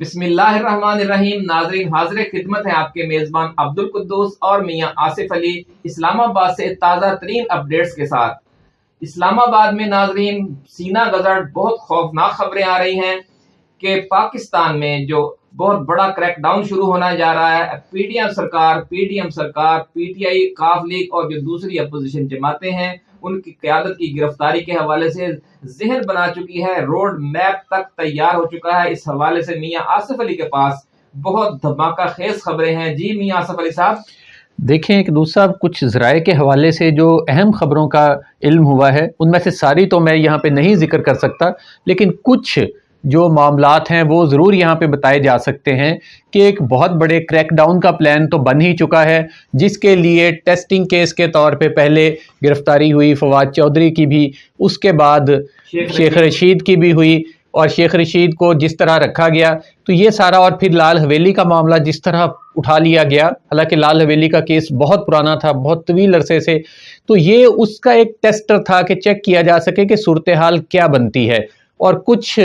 بسم اللہ الرحمن الرحیم، ناظرین، حاضر خدمت ہے آپ کے میزبان عبد القدوس اور میاں آصف علی اسلام آباد سے تازہ ترین اپڈیٹس کے ساتھ۔ اسلام آباد میں ناظرین، سینہ گزر بہت خوفناک خبریں آ رہی ہیں کہ پاکستان میں جو بہت بڑا کریک ڈاؤن شروع ہونا جا رہا ہے، پی ڈی ایم سرکار، پی ڈی ایم سرکار، پی ٹی آئی کاف لیگ اور جو دوسری اپوزیشن جماعتیں ہیں ان کی قیادت کی گرفتاری کے حوالے سے ذہن بنا چکی ہے۔ روڈ میپ تک تیار ہو چکا ہے۔ اس حوالے سے میاں آصف علی کے پاس بہت دھماکہ خیز خبریں ہیں۔ جی میاں آصف علی صاحب۔ دیکھیں، ایک دوسرا کچھ ذرائع کے حوالے سے جو اہم خبروں کا علم ہوا ہے، ان میں سے ساری تو میں یہاں پہ نہیں ذکر کر سکتا، لیکن کچھ جو معاملات ہیں وہ ضرور یہاں پہ بتائے جا سکتے ہیں کہ ایک بہت بڑے کریک ڈاؤن کا پلان تو بن ہی چکا ہے جس کے لیے ٹیسٹنگ کیس کے طور پہ پہلے گرفتاری ہوئی فواد چودھری کی بھی اس کے بعد شیخ رشید کی بھی ہوئی اور شیخ رشید کو جس طرح رکھا گیا تو یہ سارا اور پھر لال حویلی کا معاملہ جس طرح اٹھا لیا گیا حالانکہ لال حویلی کا کیس بہت پرانا تھا بہت طویل عرصے سے تو یہ اس کا ایک ٹیسٹر تھا کہ چیک کیا جا سکے کہ صورتحال کیا بنتی ہے۔ اور کچھ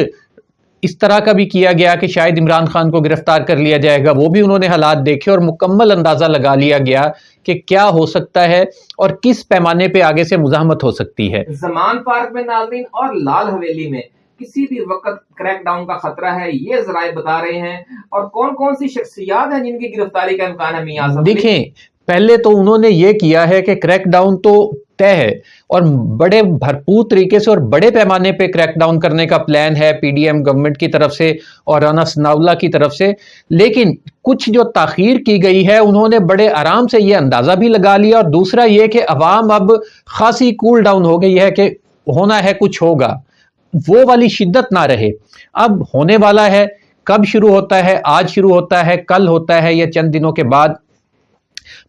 اس طرح کا بھی کیا گیا کہ شاید عمران خان کو گرفتار کر لیا جائے گا وہ بھی انہوں نے حالات دیکھے اور مکمل اندازہ لگا لیا گیا کہ کیا ہو سکتا ہے اور کس پیمانے پہ آگے سے مزاحمت ہو سکتی ہے۔ زمان پارک میں ناظرین اور لال حویلی میں کسی بھی وقت کریک ڈاؤن کا خطرہ ہے یہ ذرائع بتا رہے ہیں اور کون کون سی شخصیات ہیں جن کی گرفتاری کا امکان ہے میاں دیکھیں پہلے تو انہوں نے یہ کیا ہے کہ کریک ڈاؤن تو طے ہے اور بڑے بھرپور طریقے سے اور بڑے پیمانے پہ کریک ڈاؤن کرنے کا پلان ہے پی ڈی ایم گورنمنٹ کی طرف سے اور رانا سناولا کی طرف سے۔ لیکن کچھ جو تاخیر کی گئی ہے، انہوں نے بڑے آرام سے یہ اندازہ بھی لگا لیا اور دوسرا یہ کہ عوام اب خاصی کول ڈاؤن ہو گئی ہے کہ ہونا ہے، کچھ ہوگا۔ وہ والی شدت نہ رہے۔ اب ہونے والا ہے، کب شروع ہوتا ہے؟ آج شروع ہوتا ہے، کل ہوتا ہے یا چند دنوں کے بعد۔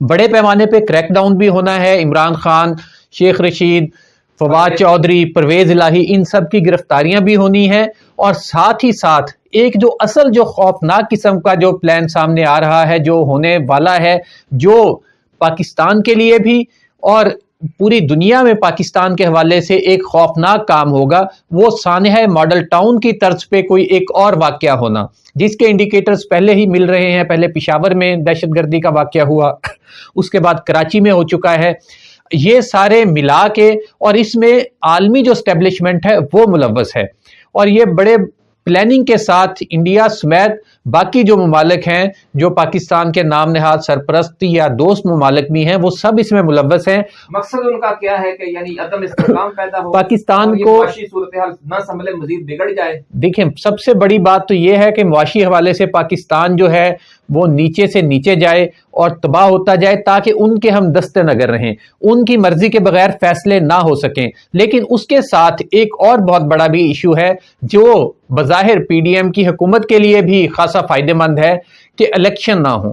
بڑے پیمانے پہ کریک ڈاؤن بھی ہونا ہے، عمران خان، شیخ رشید، فواد چودھری، پرویز الہی، ان سب کی گرفتاریاں بھی ہونی ہیں۔ اور ساتھ ہی ساتھ، ایک جو اصل جو خوفناک قسم کا جو پلان سامنے آ رہا ہے، جو ہونے والا ہے، جو پاکستان کے لیے بھی اور پوری دنیا میں پاکستان کے حوالے سے ایک خوفناک کام ہوگا، وہ سانحہ ماڈل ٹاؤن کی طرز پہ کوئی ایک اور واقعہ ہونا۔ جس کے انڈیکیٹرز پہلے ہی مل رہے ہیں، پہلے پشاور میں دہشت گردی کا واقعہ ہوا، اس کے بعد کراچی میں ہو چکا ہے۔ یہ سارے ملا کے اور اس میں عالمی جو اسٹیبلشمنٹ ہے، وہ ملوث ہے۔ اور یہ بڑے پلاننگ کے ساتھ انڈیا سمیت باقی جو ممالک ہیں جو پاکستان کے نام نہاد سرپرست یا دوست ممالک بھی ہیں وہ سب اس میں ملوث ہیں۔ مقصد ان کا کیا ہے کہ یعنی عدم استحکام پیدا ہو پاکستان کو صورتحال نہ سنبھلے مزید بگڑ جائے۔ دیکھیں سب سے بڑی بات تو یہ ہے کہ معاشی حوالے سے پاکستان جو ہے وہ نیچے سے نیچے جائے اور تباہ ہوتا جائے تاکہ ان کے ہم دستے نگر رہیں۔ ان کی مرضی کے بغیر فیصلے نہ ہو سکیں۔ لیکن اس کے ساتھ ایک اور بہت بڑا بھی ایشو ہے، جو بظاہر پی ڈی ایم کی حکومت کے لیے بھی خاصا فائدہ مند ہے، کہ الیکشن نہ ہوں۔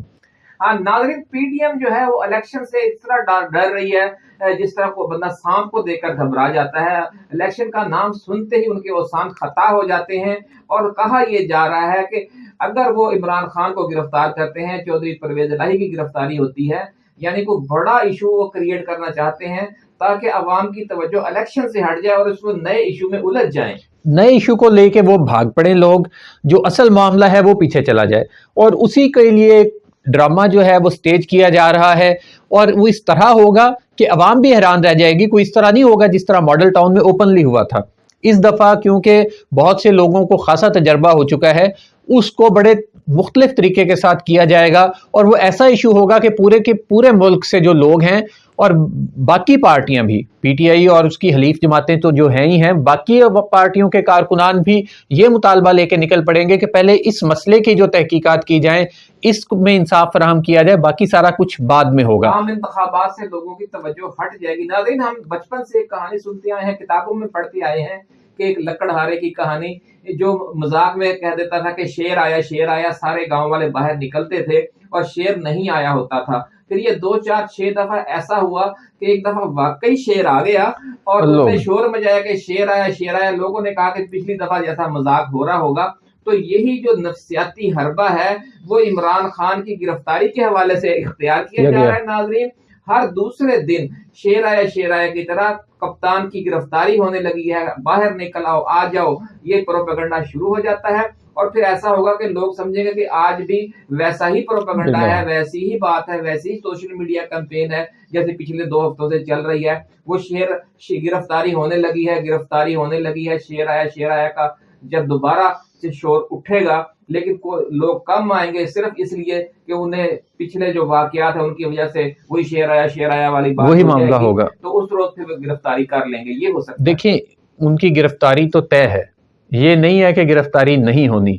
ہاں، ناظرین، پی ڈی ایم جو ہے، وہ الیکشن سے اس طرح ڈر رہی ہے جس طرح کو بندہ سانپ کو دیکھ کر گھبرا جاتا ہے۔ الیکشن کا نام سنتے ہی ان کے وہ سانپ خطا ہو جاتے ہیں۔ اور کہا یہ جا رہا ہے کہ اگر وہ عمران خان کو گرفتار کرتے ہیں، چودھری پرویز الہی کی گرفتاری ہوتی ہے یعنی کوئی بڑا ایشو وہ کریٹ کرنا چاہتے ہیں تاکہ عوام کی توجہ الیکشن سے ہٹ جائے اور اس کو نئے ایشو میں الجھ جائیں۔ نئے ایشو کو لے کے وہ بھاگ پڑے لوگ، جو اصل معاملہ ہے وہ پیچھے چلا جائے۔ اور اسی کے لیے ڈرامہ جو ہے وہ سٹیج کیا جا رہا ہے اور وہ اس طرح ہوگا کہ عوام بھی حیران رہ جائے گی، کوئی اس طرح نہیں ہوگا جس طرح ماڈل ٹاؤن میں اوپنلی ہوا تھا۔ اس دفعہ کیونکہ بہت سے لوگوں کو خاصا تجربہ ہو چکا ہے، اس کو بڑے مختلف طریقے کے ساتھ کیا جائے گا اور وہ ایسا ایشو ہوگا کہ پورے کے پورے ملک سے جو لوگ ہیں اور باقی پارٹیاں بھی پی ٹی آئی اور اس کی حلیف جماعتیں تو جو ہیں ہی ہیں، باقی پارٹیوں کے کارکنان بھی یہ مطالبہ لے کے نکل پڑیں گے کہ پہلے اس مسئلے کی جو تحقیقات کی جائیں اس میں انصاف فراہم کیا جائے باقی سارا کچھ بعد میں ہوگا۔ عام انتخابات سے لوگوں کی توجہ ہٹ جائے گی۔ ناظرین ہم بچپن سے ایک کہانی سنتے آئے ہیں کتابوں میں پڑھتے آئے ہیں کہ ایک لکڑ ہارے کی کہانی جو مذاق میں کہہ دیتا تھا کہ شیر آیا شیر آیا سارے گاؤں والے باہر نکلتے تھے اور شیر نہیں آیا ہوتا تھا۔ پھر یہ دو چار چھ دفعہ ایسا ہوا کہ ایک دفعہ واقعی شیر آ گیا اور اس نے شور مجایا کہ شیر آیا شیر آیا۔ لوگوں نے کہا کہ پچھلی دفعہ جیسا مذاق ہو رہا ہوگا۔ تو یہی جو نفسیاتی حربہ ہے وہ عمران خان کی گرفتاری کے حوالے سے اختیار کیا جا رہا ہے ناظرین۔ ہر دوسرے دن شیر آیا شیر آیا کی طرح کپتان کی گرفتاری ہونے لگی ہے۔ باہر نکل آؤ آ جاؤ۔ یہ پروپیگنڈا شروع ہو جاتا ہے اور پھر ایسا ہوگا کہ لوگ سمجھیں گے کہ آج بھی ویسا ہی پروپیگنڈا ہے ویسی ہی بات ہے ویسی ہی سوشل میڈیا کمپین ہے جیسے پچھلے دو ہفتوں سے چل رہی ہے۔ وہ شیر گرفتاری ہونے لگی ہے گرفتاری ہونے لگی ہے۔ شیر آیا شیر آیا کا جب دوبارہ سے شور اٹھے گا لیکن لوگ کم آئیں گے صرف اس لیے کہ انہیں پچھلے جو واقعات ہیں ان کی وجہ سے وہی شیر آیا شیر آیا والی بات وہی معاملہ ہوگا۔ تو اس روز پھر گرفتاری کر لیں گے یہ ہو سکتا دیکھیں ان کی گرفتاری تو طے ہے۔ یہ نہیں ہے کہ گرفتاری نہیں ہونی۔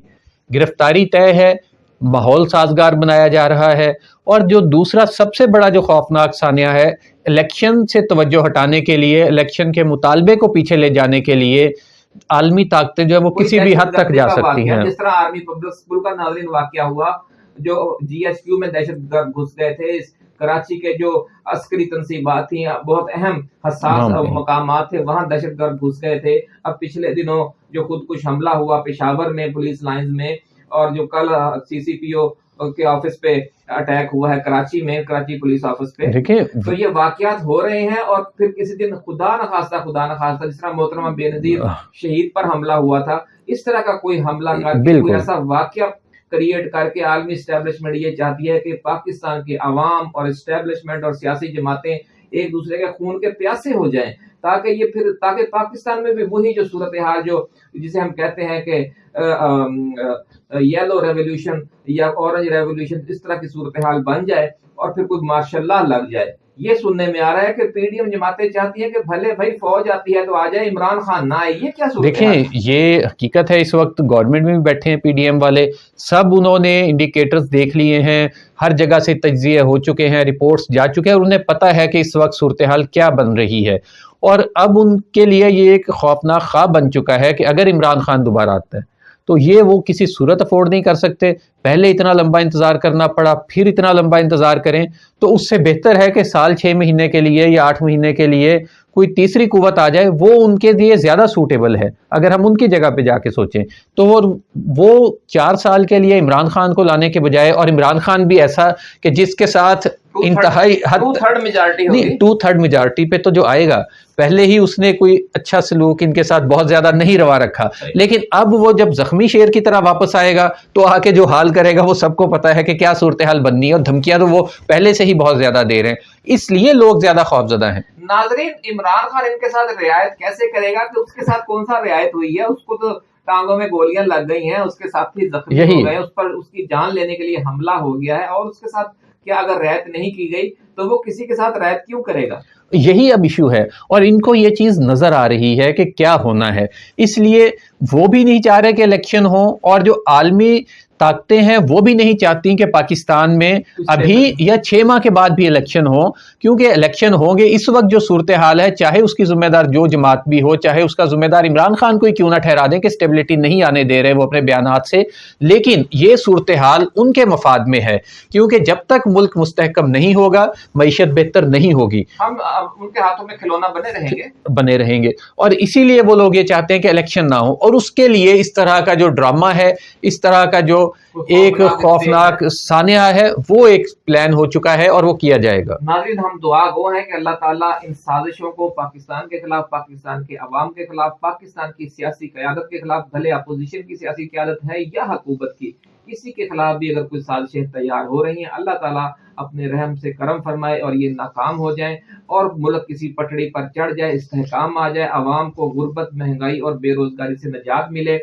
گرفتاری طے ہے ماحول سازگار بنایا جا رہا ہے اور جو دوسرا سب سے بڑا جو خوفناک ثانیہ ہے الیکشن سے توجہ ہٹانے کے لیے الیکشن کے مطالبے کو پیچھے لے جانے کے لیے عالمی طاقتیں جو ہے وہ کسی بھی حد تک جا سکتی ہیں۔ جس طرح آرمی پبلک سکول کا ناظرین واقعہ ہوا جو جی ایس کیو میں دہشت گرد گھس گئے تھے کراچی کے جو عسکری تنصیبات تھیں بہت اہم حساس مقامات تھے وہاں دہشت گرد گھس گئے تھے۔ اب پچھلے دنوں جو خود کچھ حملہ ہوا پشاور میں پولیس لائنز میں اور جو کل سی سی پی او کے آفس پہ اٹیک ہوا ہے کراچی میں کراچی پولیس آفس پہ۔ تو یہ واقعات ہو رہے ہیں اور پھر کسی دن خدا نخواستہ خدا نخواستہ جس طرح محترمہ بے نظیر شہید پر حملہ ہوا تھا اس طرح کا کوئی حملہ کر کے کوئی ایسا واقعہ کریٹ کر کے عالمی اسٹیبلشمنٹ یہ چاہتی ہے کہ پاکستان کے عوام اور اسٹیبلشمنٹ اور سیاسی جماعتیں ایک دوسرے کے خون کے پیاسے ہو جائیں تاکہ یہ پھر تاکہ پاکستان میں بھی وہی جو صورتحال جو جسے ہم کہتے ہیں کہ یلو ریولیوشن یا اورنج ریولیوشن اس طرح کی صورتحال بن جائے اور پھر کوئی ماشاء اللہ لگ جائے۔ یہ سننے میں آ رہا ہے کہ پی ڈی ایم جماعتیں چاہتی ہیں کہ بھلے بھائی فوج آتی ہے تو آ جائے، عمران خان نہ آئے، یہ کیا دیکھیں، یہ حقیقت ہے، اس وقت گورنمنٹ میں بھی بیٹھے ہیں پی ڈی ایم والے، سب انہوں نے انڈیکیٹرز دیکھ لیے ہیں، ہر جگہ سے تجزیے ہو چکے ہیں رپورٹس جا چکے ہیں، اور انہیں پتہ ہے کہ اس وقت صورتحال کیا بن رہی ہے۔ اور اب ان کے لیے یہ ایک خوفناک خواب بن چکا ہے کہ اگر عمران خان دوبارہ آتا ہے تو یہ وہ کسی صورت افورڈ نہیں کر سکتے۔ پہلے اتنا لمبا انتظار کرنا پڑا، پھر اتنا لمبا انتظار کریں۔ تو اس سے بہتر ہے کہ سال چھ مہینے کے لیے یا آٹھ مہینے کے لیے کوئی تیسری قوت آ جائے وہ ان کے لیے زیادہ سوٹیبل ہے۔ اگر ہم ان کی جگہ پہ جا کے سوچیں تو وہ چار سال کے لیے عمران خان کو لانے کے بجائے اور عمران خان بھی ایسا کہ جس کے ساتھ انتہائی ٹو تھرڈ میجارٹی پہ تو جو آئے گا پہلے ہی اس نے کوئی اچھا سلوک ان کے ساتھ بہت زیادہ نہیں روا رکھا۔ لیکن اب وہ جب زخمی شیر کی طرح واپس آئے گا تو آ کے جو حال کرے گا وہ سب کو پتا ہے کہ کیا صورتحال بننی ہے اور دھمکیاں تو وہ پہلے سے ہی بہت زیادہ دے رہے ہیں۔ اس لیے لوگ زیادہ خوف زدہ ہیں۔ ناظرین عمران خان ان کے ساتھ رعایت کیسے کرے گا؟ کہ اس کے ساتھ کون سا رعایت ہوئی ہے؟ اس کو تو ٹانگوں میں گولیاں لگ گئی ہیں اس کے ساتھ ہی زخمی ہو گئے اس پر اس کی جان لینے کے لیے حملہ ہو گیا ہے اور اس کے ساتھ کیا اگر رعایت نہیں کی گئی تو وہ کسی کے ساتھ رعایت کیوں کرے گا؟ یہی اب ایشو ہے اور ان کو یہ چیز نظر آ رہی ہے کہ کیا ہونا ہے۔ اس لیے وہ بھی نہیں چاہ رہے کہ الیکشن ہو اور جو عالمی طاقتیں ہیں وہ بھی نہیں چاہتی کہ پاکستان میں ابھی یا چھ ماہ کے بعد بھی الیکشن ہو کیونکہ الیکشن ہوں گے اس وقت جو صورتحال ہے چاہے اس کی ذمہ دار جو جماعت بھی ہو چاہے اس کا ذمہ دار عمران خان کو ہی کیوں نہ ٹھہرا دیں کہ اسٹیبلٹی نہیں آنے دے رہے وہ اپنے بیانات سے۔ لیکن یہ صورتحال ان کے مفاد میں ہے کیونکہ جب تک ملک مستحکم نہیں ہوگا معیشت بہتر نہیں ہوگی۔ ہم ان کے ہاتھوں میں کھلونا بنے رہیں گے۔ بنے رہیں گے۔ اور اسی لیے وہ لوگ یہ چاہتے ہیں کہ الیکشن نہ ہو۔ اور اس کے لیے اس طرح کا جو ڈرامہ ہے اس طرح کا جو ایک خوفناک سانیہ ہے، وہ ایک پلان ہو چکا ہے اور وہ کیا جائے گا۔ ناظرین، ہم دعا گو ہیں کہ اللہ تعالیٰ ان سازشوں کو پاکستان کے خلاف، پاکستان کے عوام کے خلاف، پاکستان کی سیاسی قیادت کے خلاف، بھلے اپوزیشن کی سیاسی قیادت ہے یا حکومت کی کسی کے خلاف بھی اگر کوئی سازشیں تیار ہو رہی ہیں، اللہ تعالیٰ اپنے رحم سے کرم فرمائے اور یہ ناکام ہو جائیں اور ملک کسی پٹڑی پر چڑھ جائے، استحکام آ جائے، عوام کو غربت، مہنگائی اور بے روزگاری سے نجات ملے۔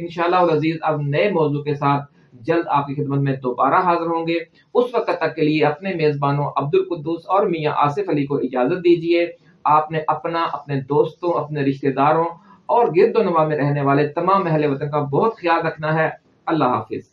انشاءاللہ العزیز اب نئے موضوع کے ساتھ جلد آپ کی خدمت میں دوبارہ حاضر ہوں گے۔ اس وقت تک کے لیے اپنے میزبانوں عبد القدس اور میاں آصف علی کو اجازت دیجیے آپ نے اپنا، اپنے دوستوں، اپنے رشتہ داروں اور گرد و نما میں رہنے والے تمام اہل وطن کا بہت خیال رکھنا ہے۔ اللہ حافظ۔